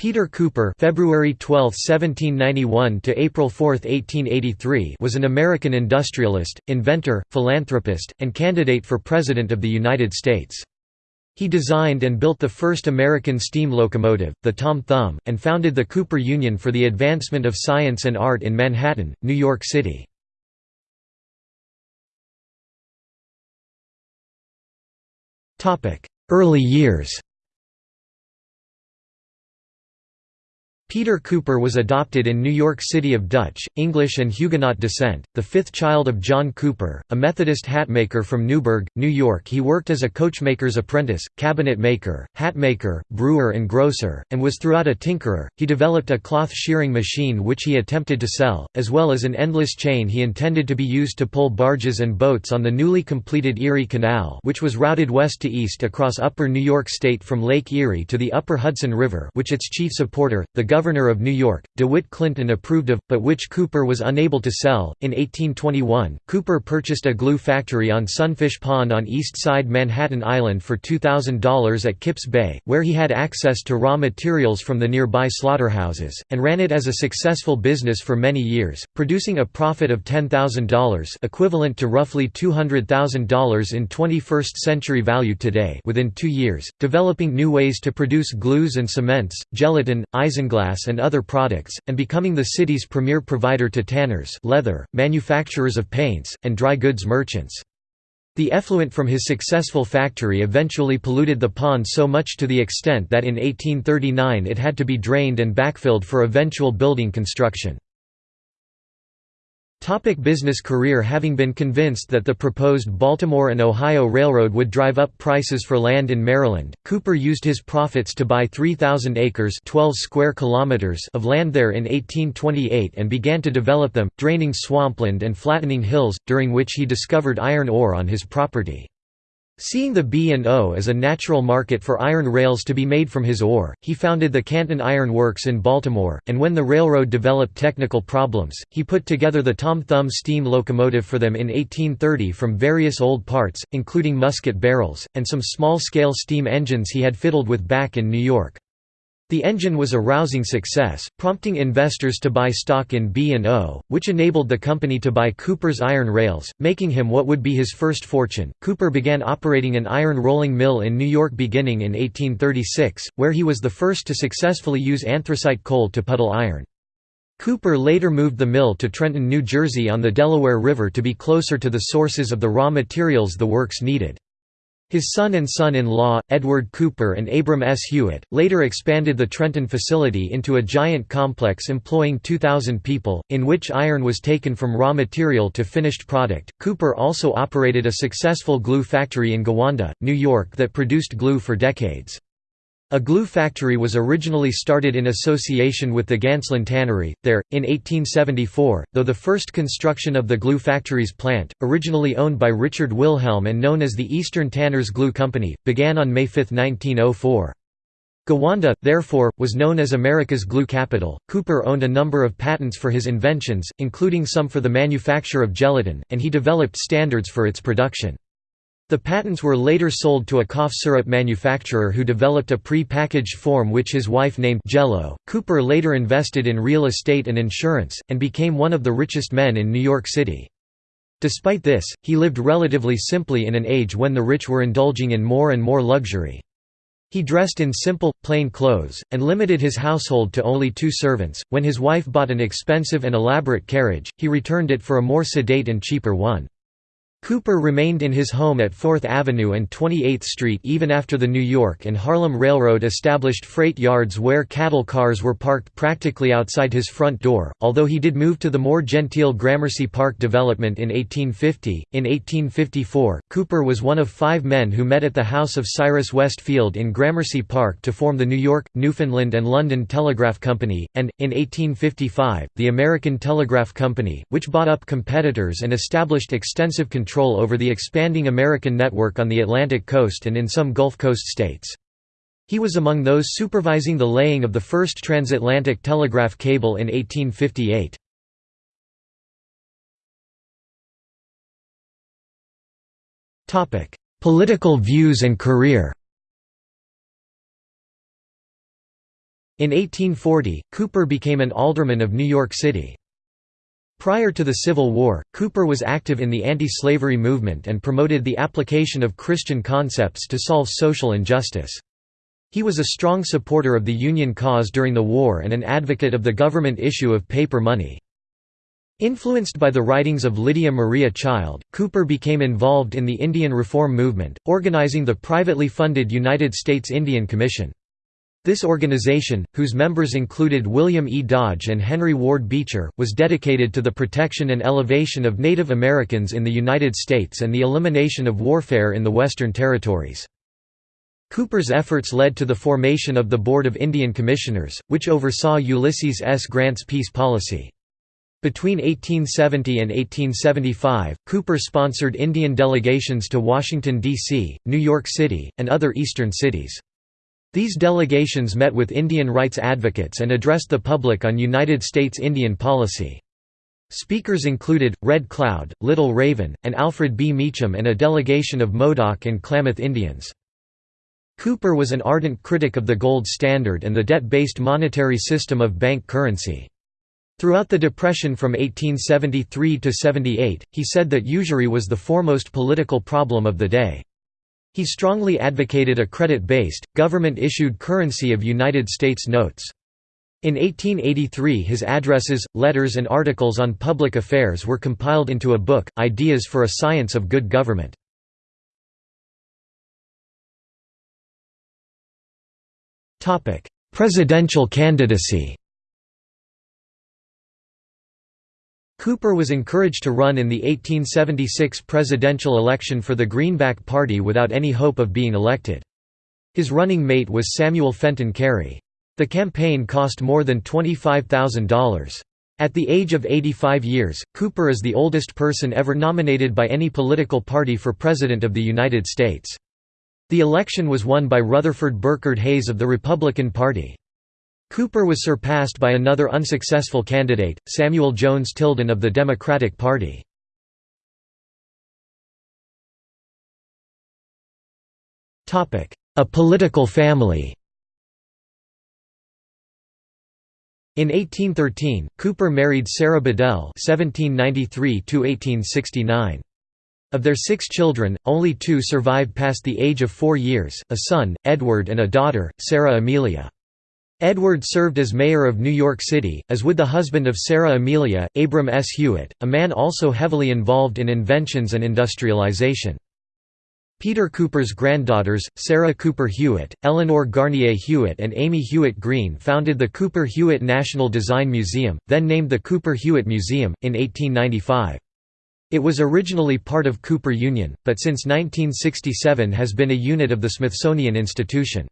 Peter Cooper February 12, 1791 to April 4, 1883 was an American industrialist, inventor, philanthropist, and candidate for President of the United States. He designed and built the first American steam locomotive, the Tom Thumb, and founded the Cooper Union for the advancement of science and art in Manhattan, New York City. Early years Peter Cooper was adopted in New York City of Dutch, English and Huguenot descent, the fifth child of John Cooper, a Methodist hatmaker from Newburgh, New York he worked as a coachmaker's apprentice, cabinet maker, hatmaker, brewer and grocer, and was throughout a tinkerer. He developed a cloth shearing machine which he attempted to sell, as well as an endless chain he intended to be used to pull barges and boats on the newly completed Erie Canal which was routed west to east across upper New York State from Lake Erie to the upper Hudson River which its chief supporter, the of New York, DeWitt Clinton approved of, but which Cooper was unable to sell. In 1821, Cooper purchased a glue factory on Sunfish Pond on East Side Manhattan Island for $2,000 at Kips Bay, where he had access to raw materials from the nearby slaughterhouses, and ran it as a successful business for many years, producing a profit of $10,000 equivalent to roughly $200,000 in 21st century value today within two years, developing new ways to produce glues and cements, gelatin, isinglass and other products, and becoming the city's premier provider to tanners leather, manufacturers of paints, and dry goods merchants. The effluent from his successful factory eventually polluted the pond so much to the extent that in 1839 it had to be drained and backfilled for eventual building construction. Topic business career Having been convinced that the proposed Baltimore and Ohio Railroad would drive up prices for land in Maryland, Cooper used his profits to buy 3,000 acres 12 square kilometers of land there in 1828 and began to develop them, draining swampland and flattening hills, during which he discovered iron ore on his property. Seeing the B&O as a natural market for iron rails to be made from his ore, he founded the Canton Iron Works in Baltimore, and when the railroad developed technical problems, he put together the Tom Thumb steam locomotive for them in 1830 from various old parts, including musket barrels, and some small-scale steam engines he had fiddled with back in New York. The engine was a rousing success, prompting investors to buy stock in B&O, which enabled the company to buy Cooper's iron rails, making him what would be his first fortune. Cooper began operating an iron rolling mill in New York beginning in 1836, where he was the first to successfully use anthracite coal to puddle iron. Cooper later moved the mill to Trenton, New Jersey on the Delaware River to be closer to the sources of the raw materials the works needed. His son and son-in-law, Edward Cooper and Abram S. Hewitt, later expanded the Trenton facility into a giant complex employing 2,000 people, in which iron was taken from raw material to finished product. Cooper also operated a successful glue factory in Gowanda, New York that produced glue for decades. A glue factory was originally started in association with the Gaensslen Tannery, there, in 1874, though the first construction of the glue factory's plant, originally owned by Richard Wilhelm and known as the Eastern Tanners Glue Company, began on May 5, 1904. Gowanda, therefore, was known as America's glue capital. Cooper owned a number of patents for his inventions, including some for the manufacture of gelatin, and he developed standards for its production. The patents were later sold to a cough syrup manufacturer who developed a pre-packaged form which his wife named Jello. Cooper later invested in real estate and insurance, and became one of the richest men in New York City. Despite this, he lived relatively simply in an age when the rich were indulging in more and more luxury. He dressed in simple, plain clothes, and limited his household to only two servants. When his wife bought an expensive and elaborate carriage, he returned it for a more sedate and cheaper one. Cooper remained in his home at 4th Avenue and 28th Street even after the New York and Harlem Railroad established freight yards where cattle cars were parked practically outside his front door, although he did move to the more genteel Gramercy Park development in 1850. In 1854, Cooper was one of five men who met at the house of Cyrus West Field in Gramercy Park to form the New York, Newfoundland and London Telegraph Company, and, in 1855, the American Telegraph Company, which bought up competitors and established extensive control control over the expanding American network on the Atlantic coast and in some Gulf Coast states. He was among those supervising the laying of the first transatlantic telegraph cable in 1858. Political views and career In 1840, Cooper became an alderman of New York City. Prior to the Civil War, Cooper was active in the anti-slavery movement and promoted the application of Christian concepts to solve social injustice. He was a strong supporter of the Union cause during the war and an advocate of the government issue of paper money. Influenced by the writings of Lydia Maria Child, Cooper became involved in the Indian Reform Movement, organizing the privately funded United States Indian Commission. This organization, whose members included William E. Dodge and Henry Ward Beecher, was dedicated to the protection and elevation of Native Americans in the United States and the elimination of warfare in the Western Territories. Cooper's efforts led to the formation of the Board of Indian Commissioners, which oversaw Ulysses S. Grant's peace policy. Between 1870 and 1875, Cooper sponsored Indian delegations to Washington, D.C., New York City, and other eastern cities. These delegations met with Indian rights advocates and addressed the public on United States Indian policy. Speakers included, Red Cloud, Little Raven, and Alfred B. Meacham and a delegation of Modoc and Klamath Indians. Cooper was an ardent critic of the gold standard and the debt-based monetary system of bank currency. Throughout the Depression from 1873 to 78, he said that usury was the foremost political problem of the day. He strongly advocated a credit-based, government-issued currency of United States notes. In 1883 his addresses, letters and articles on public affairs were compiled into a book, Ideas for a Science of Good Government. Presidential candidacy Cooper was encouraged to run in the 1876 presidential election for the Greenback Party without any hope of being elected. His running mate was Samuel Fenton Cary. The campaign cost more than $25,000. At the age of 85 years, Cooper is the oldest person ever nominated by any political party for President of the United States. The election was won by Rutherford Birchard Hayes of the Republican Party. Cooper was surpassed by another unsuccessful candidate, Samuel Jones Tilden of the Democratic Party. A political family In 1813, Cooper married Sarah Bedell (1793–1869). Of their six children, only two survived past the age of four years: a son, Edward, and a daughter, Sarah Amelia. Edward served as mayor of New York City, as would the husband of Sarah Amelia, Abram S. Hewitt, a man also heavily involved in inventions and industrialization. Peter Cooper's granddaughters, Sarah Cooper Hewitt, Eleanor Garnier Hewitt and Amy Hewitt Green founded the Cooper Hewitt National Design Museum, then named the Cooper Hewitt Museum, in 1895. It was originally part of Cooper Union, but since 1967 has been a unit of the Smithsonian Institution.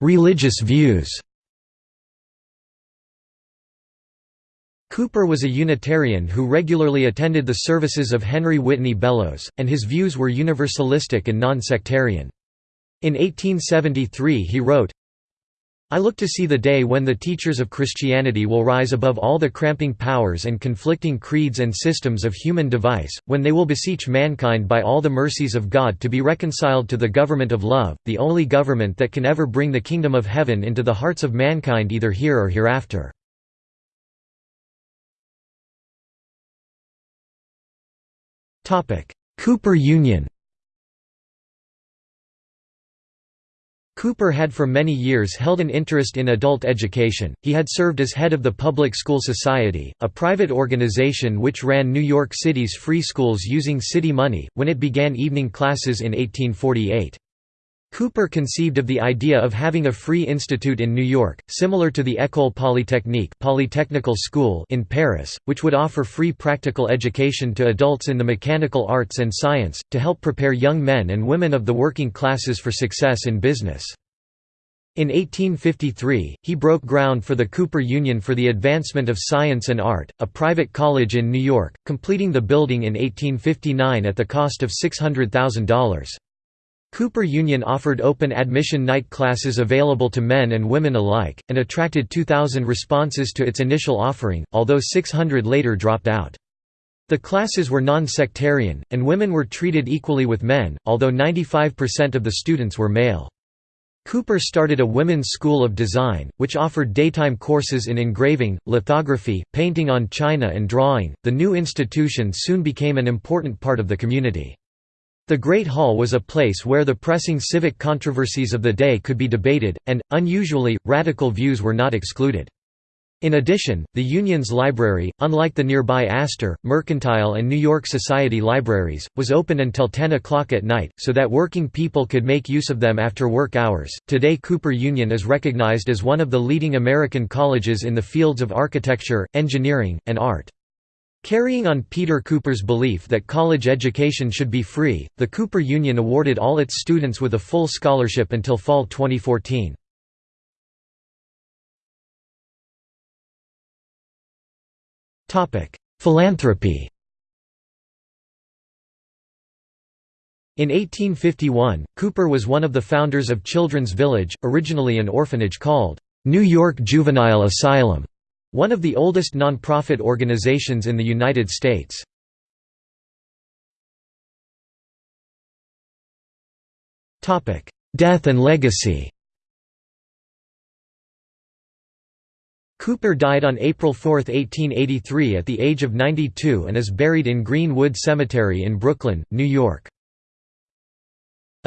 Religious views Cooper was a Unitarian who regularly attended the services of Henry Whitney Bellows, and his views were universalistic and non-sectarian. In 1873 he wrote, I look to see the day when the teachers of Christianity will rise above all the cramping powers and conflicting creeds and systems of human device, when they will beseech mankind by all the mercies of God to be reconciled to the government of love, the only government that can ever bring the kingdom of heaven into the hearts of mankind either here or hereafter. Cooper Union Cooper had for many years held an interest in adult education. He had served as head of the Public School Society, a private organization which ran New York City's free schools using city money, when it began evening classes in 1848. Cooper conceived of the idea of having a free institute in New York, similar to the École Polytechnique Polytechnical School in Paris, which would offer free practical education to adults in the mechanical arts and science, to help prepare young men and women of the working classes for success in business. In 1853, he broke ground for the Cooper Union for the Advancement of Science and Art, a private college in New York, completing the building in 1859 at the cost of $600,000. Cooper Union offered open admission night classes available to men and women alike, and attracted 2,000 responses to its initial offering, although 600 later dropped out. The classes were non-sectarian, and women were treated equally with men, although 95% of the students were male. Cooper started a women's school of design, which offered daytime courses in engraving, lithography, painting on china, and drawing. The new institution soon became an important part of the community. The Great Hall was a place where the pressing civic controversies of the day could be debated, and, unusually, radical views were not excluded. In addition, the Union's library, unlike the nearby Astor, Mercantile and New York Society libraries, was open until 10 o'clock at night, so that working people could make use of them after work hours. Today, Cooper Union is recognized as one of the leading American colleges in the fields of architecture, engineering, and art. Carrying on Peter Cooper's belief that college education should be free, the Cooper Union awarded all its students with a full scholarship until fall 2014. Philanthropy In 1851, Cooper was one of the founders of Children's Village, originally an orphanage called, "'New York Juvenile Asylum' one of the oldest non-profit organizations in the United States. Death and legacy Cooper died on April 4, 1883 at the age of 92 and is buried in Green-Wood Cemetery in Brooklyn, New York.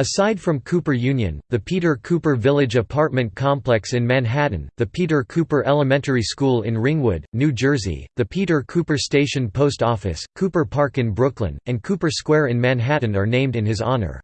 Aside from Cooper Union, the Peter Cooper Village apartment complex in Manhattan, the Peter Cooper Elementary School in Ringwood, New Jersey, the Peter Cooper Station Post Office, Cooper Park in Brooklyn, and Cooper Square in Manhattan are named in his honor.